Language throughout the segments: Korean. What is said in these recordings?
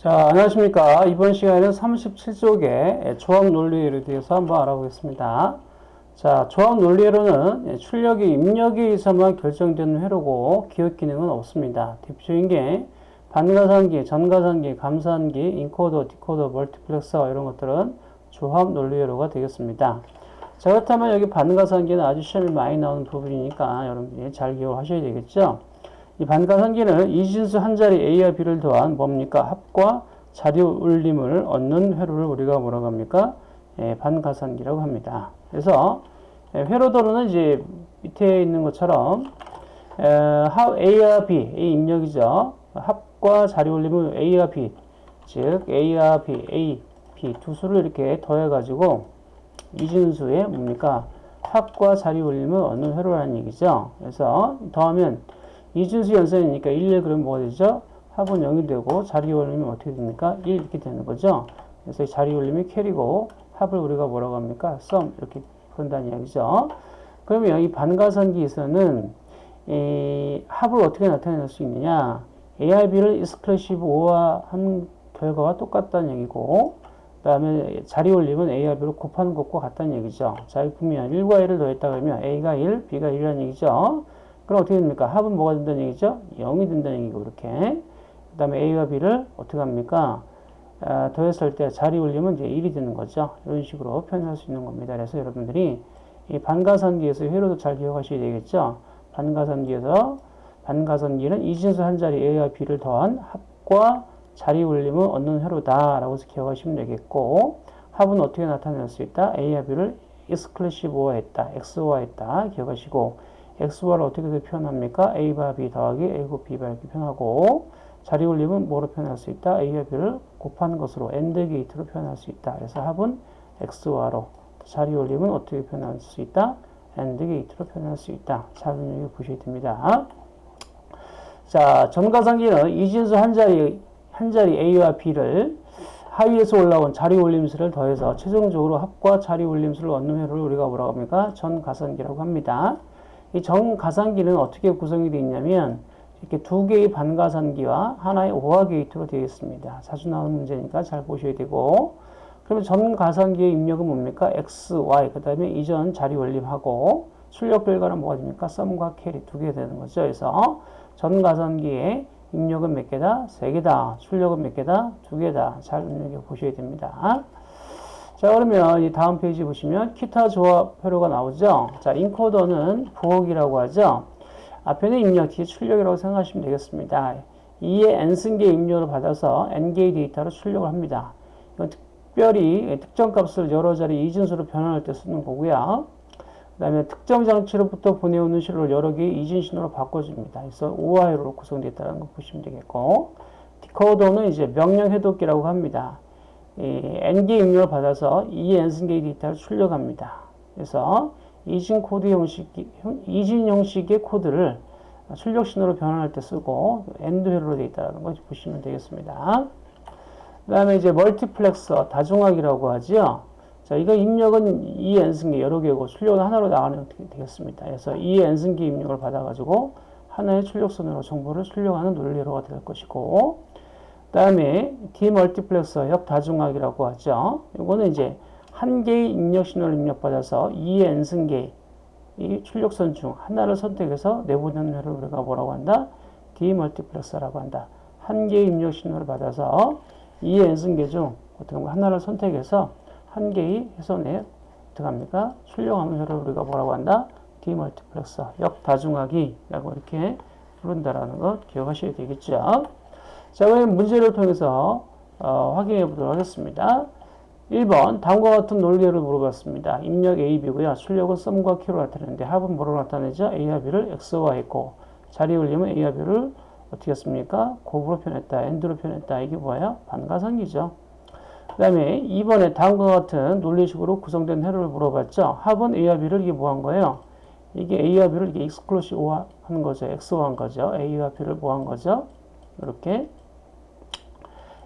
자, 안녕하십니까. 이번 시간에는 37쪽의 조합 논리에 대해서 한번 알아보겠습니다. 자, 조합 논리로는 출력이 입력에 의해서만 결정되는 회로고 기억 기능은 없습니다. 대표적인 게 반가산기, 전가산기, 감산기, 인코더, 디코더, 멀티플렉서 이런 것들은 조합 논리회로가 되겠습니다. 자, 그렇다면 여기 반가산기는 아주 시험에 많이 나오는 부분이니까 여러분들이 잘 기억하셔야 되겠죠. 이 반가상기는 이진수 한 자리 A와 B를 더한 뭡니까? 합과 자리 울림을 얻는 회로를 우리가 뭐라고 합니까? 예, 반가상기라고 합니다. 그래서 예, 회로도로는 이제 밑에 있는 것처럼 에, A와 B, A 입력이죠. 합과 자리 울림을 A와 B, 즉 A와 B, A, B 두 수를 이렇게 더해가지고 이진수의 뭡니까? 합과 자리 올림을 얻는 회로라는 얘기죠. 그래서 더하면 이진수 연산이니까 1, 그러면 뭐가 되죠? 합은 0이 되고 자리 올림이 어떻게 됩니까? 1 이렇게 되는 거죠. 그래서 자리 올림이 carry고 합을 우리가 뭐라고 합니까? sum 이렇게 그런다는 이야기죠. 그러면 이 반가산기에서는 이 합을 어떻게 나타낼 수 있느냐? A와 B를 exclusive OR 한 결과와 똑같다는 얘기고 그 다음에 자리 올림은 ARB를 곱하는 것과 같다는 얘기죠. 자, 보면 1과 1을 더했다 그러면 A가 1, B가 1이라는 얘기죠. 그럼 어떻게 됩니까? 합은 뭐가 된다는 얘기죠? 0이 된다는 얘기고, 이렇게. 그 다음에 A와 B를 어떻게 합니까? 아, 더했을 때 자리 올리면 이제 1이 되는 거죠. 이런 식으로 표현할 수 있는 겁니다. 그래서 여러분들이 이 반가선기에서 회로도 잘 기억하셔야 되겠죠. 반가선기에서 반가선기는 이진수 한 자리 A와 B를 더한 합과 자리 올림을 얻는 회로다라고 해서 기억하시면 되겠고 합은 어떻게 나타낼 수 있다? A와 B를 exclusive OR 했다. XOR 했다. 기억하시고 XOR를 어떻게 표현합니까? a바 b 더하기 a 곱 b바 이렇게 표현하고 자리 올림은 뭐로 표현할 수 있다? a와 b를 곱한 것으로 AND 게이트로 표현할 수 있다. 그래서 합은 XOR로 자리 올림은 어떻게 표현할 수 있다? AND 게이트로 표현할 수 있다. 잘 눈여겨 보셔야 됩니다. 자, 전가산기는 이진수 한 자리 한 자리 a와 b를 하위에서 올라온 자리 올림수를 더해서 최종적으로 합과 자리 올림수를 얻는 회로를 우리가 뭐라고 합니까? 전가산기라고 합니다. 이 전가산기는 어떻게 구성이 되어 있냐면 이렇게 두 개의 반가산기와 하나의 OR 게이트로 되어 있습니다. 자주 나오는 문제니까 잘 보셔야 되고 그러면 전가산기의 입력은 뭡니까? x, y 그 다음에 이전 자리 올림하고 출력 결과는 뭐가 됩니까? sum과 carry 두 개 되는 거죠. 그래서 전가산기의 입력은 몇 개다? 세 개다. 출력은 몇 개다? 두 개다. 잘 눈여겨 보셔야 됩니다. 자 그러면 이 다음 페이지 보시면 기타 조합 회로가 나오죠. 자 인코더는 부엌이라고 하죠. 앞에는 입력, 뒤에 출력이라고 생각하시면 되겠습니다. 2의 n승계 입력을 받아서 n개의 데이터로 출력을 합니다. 이건 특별히 특정 값을 여러 자리 이진수로 변환할 때 쓰는 거고요. 그 다음에 특정 장치로부터 보내오는 신호를 여러 개의 이진 신호로 바꿔줍니다. 그래서 OR로 구성되어 있다는 거 보시면 되겠고 디코더는 이제 명령 해독기라고 합니다. N개 입력을 받아서 2의 n승개의 데이터를 출력합니다. 그래서 이진 코드 형식, 이진 형식의 코드를 출력 신호로 변환할 때 쓰고 AND 회로로 되어 있다는 걸 보시면 되겠습니다. 그 다음에 이제 멀티플렉서 다중화기라고 하죠. 자, 이거 입력은 이 n승계 여러 개고 출력은 하나로 나가는 되겠습니다. 그래서 이 n승계 입력을 받아가지고 하나의 출력선으로 정보를 출력하는 논리로가 될 것이고 그 다음에 디멀티플렉서 역다중화기라고 하죠. 이거는 이제 한 개의 입력 신호를 입력받아서 2의 n승계 이 출력선 중 하나를 선택해서 내보내는 회를 우리가 뭐라고 한다? 디멀티플렉서라고 한다. 한 개의 입력 신호를 받아서 2의 n승계 중 어떻게 보면 하나를 선택해서 한 개의 회선에 어떻게 합니까? 출력하는 회를 우리가 뭐라고 한다? 디멀티플렉서 역다중화기라고 이렇게 부른다라는 것 기억하셔야 되겠죠. 자, 그럼 문제를 통해서 어, 확인해 보도록 하겠습니다. 1번 다음과 같은 논리를 물어봤습니다. 입력 A, B고요. 출력은 썸과 Q로 나타내는데 합은 뭐로 나타내죠? A와 B를 X와 했고 자리 올리면 A와 B를 어떻게 했습니까? 곱으로 표현했다. AND로 표현했다. 이게 뭐예요? 반가산기죠. 그 다음에 2번에 다음과 같은 논리식으로 구성된 회로를 물어봤죠. 합은 A와 B를 이게 뭐 한 거예요? 이게 A와 B를 이게 exclusive 하는 거죠. XOR 한 거죠. A와 B를 뭐 한 거죠? 이렇게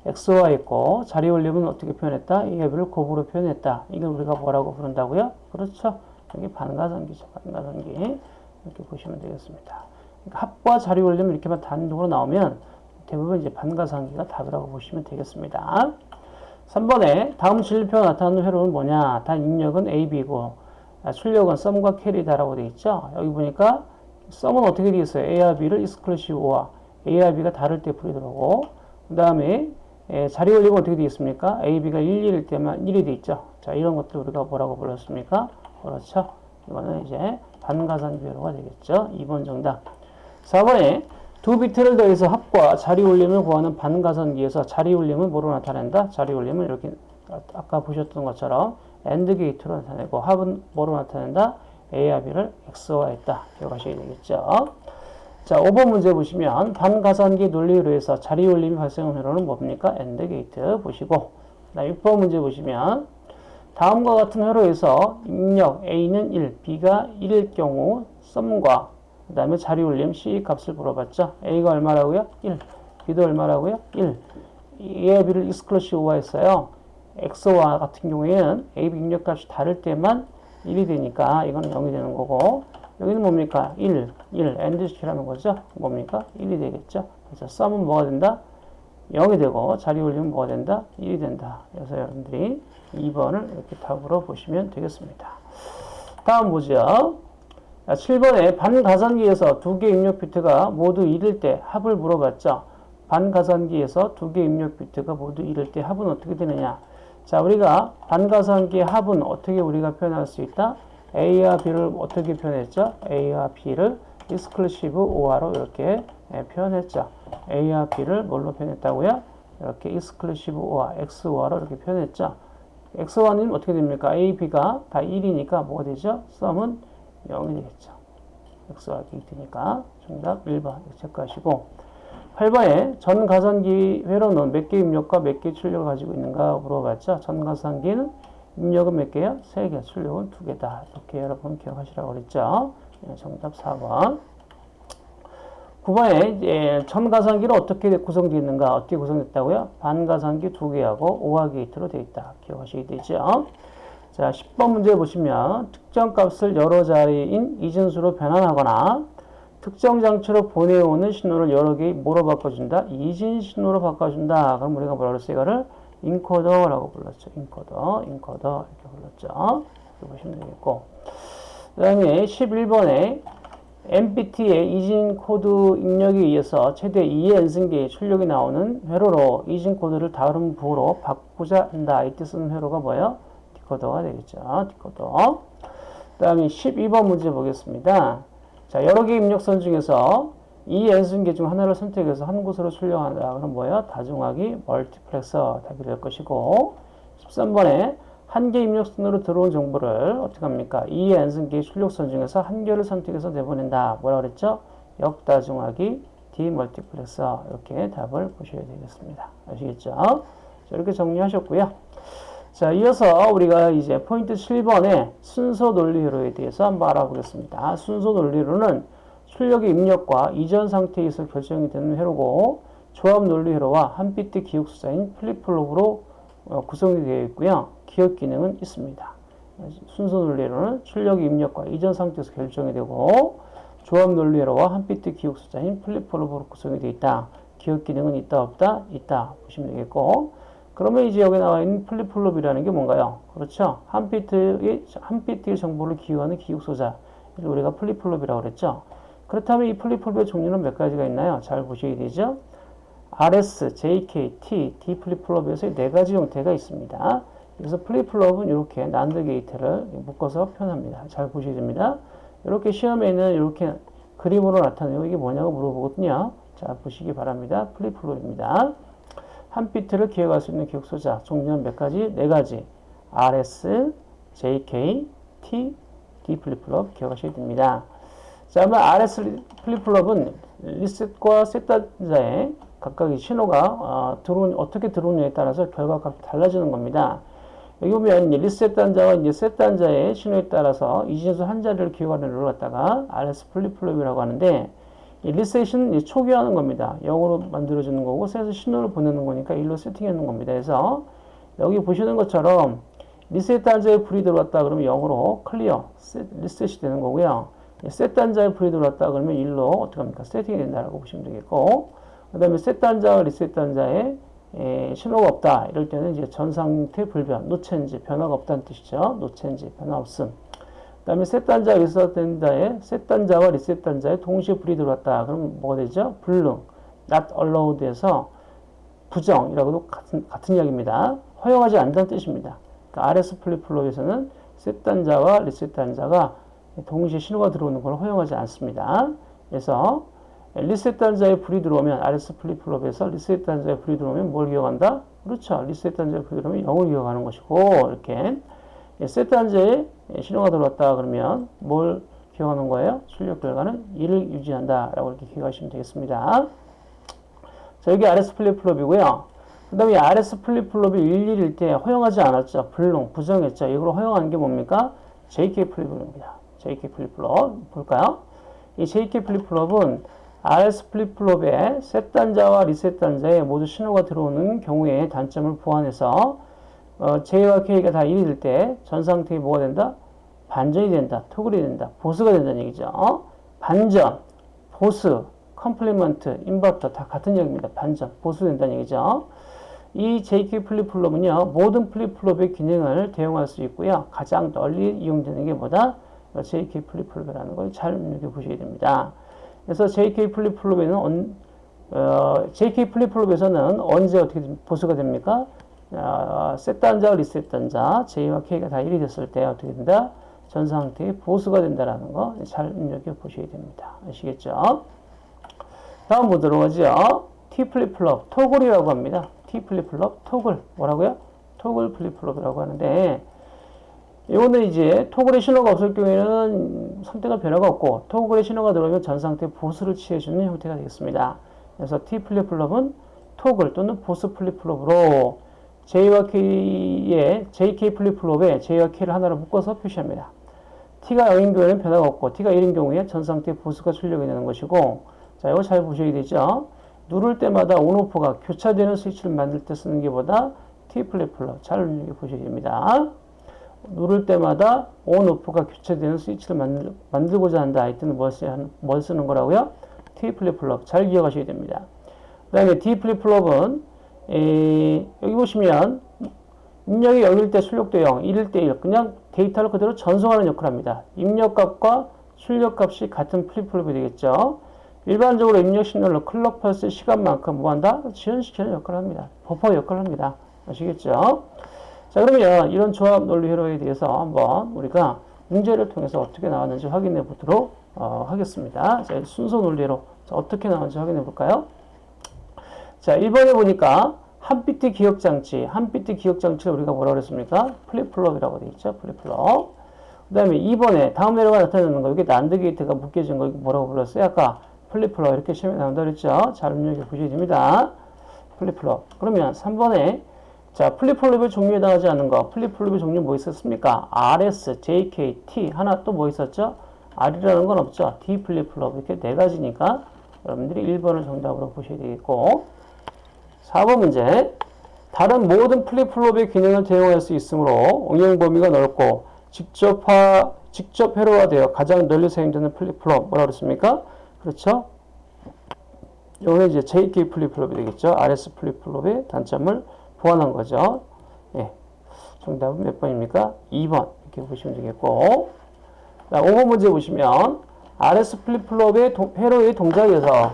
XOR 했고 자리 올림은 어떻게 표현했다? 이 값을 곱으로 표현했다. 이걸 우리가 뭐라고 부른다고요? 그렇죠. 여기 반가산기죠. 반가산기. 이렇게 보시면 되겠습니다. 그러니까 합과 자리 올림은 이렇게만 단독으로 나오면 대부분 이제 반가산기가 답이라고 보시면 되겠습니다. 3번에 다음 진리표 나타나는 회로는 뭐냐? 단 입력은 A, B고 아, 출력은 sum과 carry다라고 되어 있죠. 여기 보니까 sum은 어떻게 되어 있어요? A와 B를 exclusive OR, A와 B가 다를 때 불이 들어오고 그 다음에 자리 올림은 어떻게 되어 있습니까? A, B가 1, 1일 때만 1이 되어 있죠. 자 이런 것들 우리가 뭐라고 불렀습니까? 그렇죠. 이거는 이제 반가산기 회로가 되겠죠. 2번 정답. 4번에 두 비트를 더해서 합과 자리 올림을 구하는 반가산기에서 자리 올림은 뭐로 나타낸다? 자리 올림을 이렇게 아까 보셨던 것처럼 AND 게이트로 나타내고 합은 뭐로 나타낸다? A와 B를 XOR 했다. 기억하셔야 되겠죠. 자, 5번 문제 보시면 반가산기 논리회로에서 자리 올림이 발생한 회로는 뭡니까? AND 게이트 보시고 자, 6번 문제 보시면 다음과 같은 회로에서 입력 A는 1, B가 1일 경우 썸과 그 다음에 자리 올림 C 값을 물어봤죠. A가 얼마라고요? 1. B도 얼마라고요? 1. A와 B를 익스클루시브화 했어요. X와 같은 경우에는 A, B 입력값이 다를 때만 1이 되니까 이건 0이 되는 거고 여기는 뭡니까? 1, 1, AND 시키라는 거죠. 뭡니까? 1이 되겠죠. 그래서 썸은 뭐가 된다? 0이 되고 자리 올리면 뭐가 된다? 1이 된다. 그래서 여러분들이 2번을 이렇게 답으로 보시면 되겠습니다. 다음 보죠. 7번에 반가산기에서 두 개 입력 비트가 모두 1일 때 합을 물어봤죠. 반가산기에서 두 개 입력 비트가 모두 1일 때 합은 어떻게 되느냐. 자, 우리가 반가산기의 합은 어떻게 우리가 표현할 수 있다? A와 B를 어떻게 표현했죠? A와 B를 exclusive OR로 이렇게 예, 표현했죠. A와 B를 뭘로 표현했다고요? 이렇게 exclusive OR, XOR로 이렇게 표현했죠. XOR은 어떻게 됩니까? A, B가 다 1이니까 뭐가 되죠? sum은 0이 되겠죠. XOR 게이트니까 정답 1번 체크하시고 8번에 전가산기 회로는 몇 개 입력과 몇 개 출력을 가지고 있는가 물어봤죠. 전가산기는 입력은 몇 개야? 3개, 출력은 2개다. 이렇게 여러분 기억하시라고 그랬죠. 네, 정답 4번 9번에 이제 전가산기는 어떻게 구성되어 있는가? 어떻게 구성됐다고요? 반가산기 2개하고 5화 게이트로 되어 있다. 기억하시게 되죠. 자, 10번 문제 보시면 특정 값을 여러 자리인 이진수로 변환하거나 특정 장치로 보내오는 신호를 여러 개 뭐로 바꿔준다? 이진 신호로 바꿔준다. 그럼 우리가 뭐라 그랬어요? 이거를 인코더라고 불렀죠. 인코더, 인코더 이렇게 불렀죠. 이렇게 보시면 되겠고 그 다음에 11번에 n비트의 이진 코드 입력에 의해서 최대 2의 n승개의 출력이 나오는 회로로 이진 코드를 다른 부호로 바꾸고자 한다. 이때 쓰는 회로가 뭐예요? 디코더가 되겠죠. 디코더. 그 다음에 12번 문제 보겠습니다. 자, 여러 개 입력선 중에서 2의 n승개 중 하나를 선택해서 한 곳으로 출력한다. 그럼 뭐예요? 다중화기 멀티플렉서 답이 될 것이고 13번에 한 개 입력선으로 들어온 정보를 어떻게 합니까? 이 엔순계 출력선 중에서 한 개를 선택해서 내보낸다. 뭐라 그랬죠? 역다중하기 디멀티플렉서 이렇게 답을 보셔야 되겠습니다. 아시겠죠? 자, 이렇게 정리하셨고요. 자, 이어서 우리가 이제 포인트 7번의 순서 논리로에 대해서 한번 알아보겠습니다. 순서 논리로는 출력의 입력과 이전 상태에서 결정이 되는 회로고 조합 논리 회로와 한 비트 기억 소자인 플립플롭으로 어, 구성이 되어 있고요. 기억 기능은 있습니다. 순서 논리회로는 출력이 입력과 이전 상태에서 결정이 되고 조합 논리 회로와 한 비트 기억 소자인 플립플롭으로 구성이 되어 있다. 기억 기능은 있다 없다? 있다 보시면 되겠고 그러면 이제 여기 나와 있는 플립플롭이라는 게 뭔가요? 그렇죠. 한 비트의, 한 비트의 정보를 기억하는 기억 소자. 이걸 우리가 플립플롭이라고 그랬죠. 그렇다면 이 플립플롭의 종류는 몇 가지가 있나요? 잘 보셔야 되죠. RS, JK, T, D 플립플롭에서 네 가지 형태가 있습니다. 그래서 플립플롭은 이렇게 난드 게이트를 묶어서 표현합니다. 잘 보셔야 됩니다. 이렇게 시험에는 이렇게 그림으로 나타내고 이게 뭐냐고 물어보거든요. 자, 보시기 바랍니다. 플립플롭입니다. 한 비트를 기억할 수 있는 기억 소자 종류는 몇 가지? 네 가지. RS, JK, T, D 플립플롭 기억하셔야 됩니다. 자, 그러면 RS 플립플롭은 리셋과 set 단자에 각각의 신호가 어, 들어온, 어떻게 들어오느냐에 따라서 결과값이 달라지는 겁니다. 여기 보면 리셋 단자와 set 단자의 신호에 따라서 이진수 한 자리를 기억하는 걸 갖다가 RS 플립플롭이라고 하는데 이 리셋은 초기화하는 겁니다. 0으로 만들어주는 거고 set은 신호를 보내는 거니까 1로 세팅해 놓은 겁니다. 그래서 여기 보시는 것처럼 리셋 단자에 불이 들어왔다 그러면 0으로 clear, 리셋이 되는 거고요. set 단자에 불이 들어왔다 그러면 1로 어떻게 합니까? 세팅이 된다고 보시면 되겠고 그그 다음에 set 단자와 리셋 단자에 에, 신호가 없다. 이럴 때는 이제 전 상태 불변, no change지 변화가 없다는 뜻이죠. no change지 변화 없음. 그 다음에 셋 단자, 리셋 단자에 셋 단자와 리셋 단자에 동시에 불이 들어왔다. 그럼 뭐가 되죠? 불능, not allowed에서 부정이라고도 같은, 같은 이야기입니다. 허용하지 않는다는 뜻입니다. 그러니까 RS 플립플롭에서는 set 단자와 리셋 단자가 동시에 신호가 들어오는 걸 허용하지 않습니다. 그래서 리셋 단자에 불이 들어오면 RS 플립플롭에서 리셋 단자에 불이 들어오면 뭘 기억한다? 그렇죠. 리셋 단자에 불이 들어오면 0을 기억하는 것이고 이렇게 set 단자에 신호가 들어왔다 그러면 뭘 기억하는 거예요? 출력 결과는 1을 유지한다 라고 이렇게 기억하시면 되겠습니다. 자 여기 RS 플립플롭이고요. 그 다음에 RS 플립플롭이 11일 때 허용하지 않았죠. 불능, 부정했죠. 이걸 허용하는 게 뭡니까? JK 플립플롭입니다. JK 플립플롭 볼까요? 이 JK 플립플롭은 RS 플립플롭의 set 단자와 리셋 단자에 모두 신호가 들어오는 경우에 단점을 보완해서 어, J와 K가 다 1이 될 때 전 상태에 뭐가 된다? 반전이 된다. toggle이 된다. 보수가 된다는 얘기죠. 어? 반전, 보수, complement, 인버터 다 같은 얘기입니다. 반전, 보수 된다는 얘기죠. 이 JK 플립플롭은요. 모든 플립플롭의 기능을 대용할 수 있고요. 가장 널리 이용되는 게 뭐다? JK 플립플롭이라는 걸잘 눈여겨 보셔야 됩니다. 그래서 JK 플립플롭에는 언, 어, JK 플립플롭에서는 언제 어떻게 보수가 됩니까? 어, set 단자, 리셋 단자, J와 K가 다 1이 됐을 때 어떻게 된다? 전 상태에 보수가 된다는 거잘 눈여겨 보셔야 됩니다. 아시겠죠? 다음 보도록 하죠. T 플립플롭, toggle이라고 합니다. T 플립플롭, toggle. 뭐라고요? toggle 플립플롭이라고 하는데, 이거는 이제 toggle의 신호가 없을 경우에는 상태가 변화가 없고, toggle의 신호가 들어오면 전 상태 보수를 취해주는 형태가 되겠습니다. 그래서 T 플립플롭은 토글 또는 보수 플립플롭으로 J와 K의 JK 플립플롭에 J와 K를 하나로 묶어서 표시합니다. T가 0인 경우에는 변화가 없고 T가 1인 경우에 전 상태 보수가 출력이 되는 것이고 자 이거 잘 보셔야 되죠. 누를 때마다 on off가 교차되는 스위치를 만들 때 쓰는 게 뭐다 T 플립플롭 잘 보셔야 됩니다. 누를 때마다 on off가 교차되는 스위치를 만들, 만들고자 한다 할 때는 뭘, 쓰는 거라고요? T 플립플롭 잘 기억하셔야 됩니다. 그 다음에 D 플립플롭은 에, 여기 보시면 입력이 0일 때 출력도 0, 1일 때 1. 그냥 데이터를 그대로 전송하는 역할을 합니다. 입력값과 출력값이 같은 플립플롭이 되겠죠. 일반적으로 입력 신호를 클럭 펄스 시간만큼 뭐한다? 지연시키는 역할을 합니다. 버퍼 역할을 합니다. 아시겠죠? 자 그러면 이런 조합 논리 회로에 대해서 한번 우리가 문제를 통해서 어떻게 나왔는지 확인해 보도록 어, 하겠습니다. 자, 순서 논리 회로 자, 어떻게 나왔는지 확인해 볼까요? 자, 1번에 보니까 한 비트 기억 장치, 한 비트 기억 장치를 우리가 뭐라고 그랬습니까? 플립플롭이라고 되어 있죠. 플립플롭. 그 다음에 2번에 다음 회로가 나타나는 거, 여기 난드 게이트가 묶여진 거 뭐라고 불렀어요? 아까 플립플롭 이렇게 시험에 나온다 그랬죠? 잘 기억해 보셔야 됩니다. 플립플롭. 그러면 3번에 자, 플립플롭의 종류에 해당하지 않는 거. 플립플롭의 종류 뭐 있었습니까? RS, JK, T. 하나 또 뭐 있었죠? R이라는 건 없죠. D 플립플롭. 이렇게 네 가지니까 여러분들이 1번을 정답으로 보셔야 되겠고 4번 문제. 다른 모든 플립플롭의 기능을 대용할 수 있으므로 응용 범위가 넓고 집적화, 집적 회로화되어 가장 널리 사용되는 플립플롭. 뭐라 그랬습니까? 그렇죠? 여기 이제 JK 플립플롭이 되겠죠. RS 플립플롭의 단점을 보완한 거죠. 예. 정답은 몇 번입니까? 2번. 이렇게 보시면 되겠고. 자, 5번 문제 보시면 RS 플립플롭의 동, 회로의 동작에서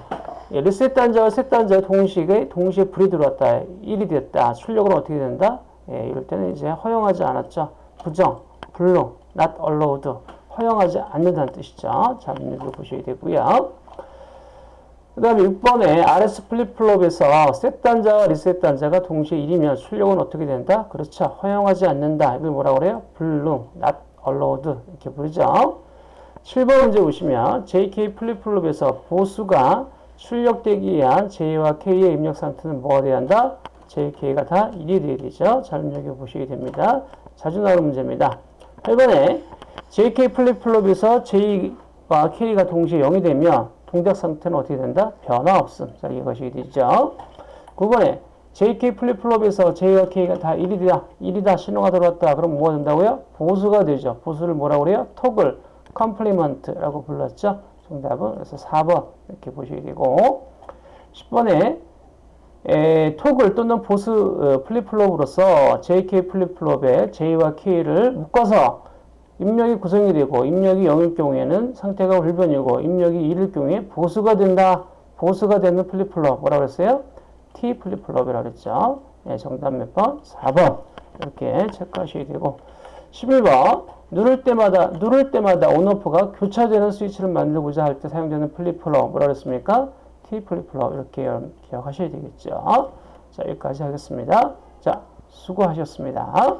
예, 리셋 단자와 set 단자의 동시에, 동시에 불이 들어왔다. 1이 됐다. 출력은 어떻게 된다? 예, 이럴 때는 이제 허용하지 않았죠. 부정, 불능, not allowed. 허용하지 않는다는 뜻이죠. 자, 문제를 보셔야 되고요. 그 다음에 6번에 RS 플립플롭에서 set 단자와 리셋 단자가 동시에 1이면 출력은 어떻게 된다? 그렇죠. 허용하지 않는다. 이걸 뭐라고 그래요? 불능, not allowed. 이렇게 부르죠. 7번 문제 보시면 JK 플립플롭에서 보수가 출력되기 위한 J와 K의 입력 상태는 뭐가 돼야 한다? JK가 다 1이 돼야 되죠. 잘 기억해 보시게 됩니다. 자주 나오는 문제입니다. 8번에 JK 플립플롭에서 J와 K가 동시에 0이 되면 동작 상태는 어떻게 된다? 변화 없음. 자, 이것이 되죠. 9번에 JK 플립플롭에서 J와 K가 다 1이다. 1이다. 신호가 들어왔다. 그럼 뭐가 된다고요? 보수가 되죠. 보수를 뭐라고 그래요? 토글, complement라고 불렀죠. 정답은 그래서 4번 이렇게 보시게 되고 10번에 에, 토글 또는 보수 어, 플립플롭으로서 JK 플립플롭에 J와 K를 묶어서 입력이 구성이 되고 입력이 0일 경우에는 상태가 불변이고 입력이 1일 경우에 보수가 된다. 보수가 되는 플립플롭 뭐라고 했어요? T 플립플롭이라고 그랬죠. 네, 정답 몇 번? 4번. 이렇게 체크하셔야 되고 11번 누를 때마다 누를 때마다 on off가 교차되는 스위치를 만들고자 할 때 사용되는 플립플롭 뭐라고 했습니까? T 플립플롭 이렇게 기억하셔야 되겠죠. 자 여기까지 하겠습니다. 자 수고하셨습니다.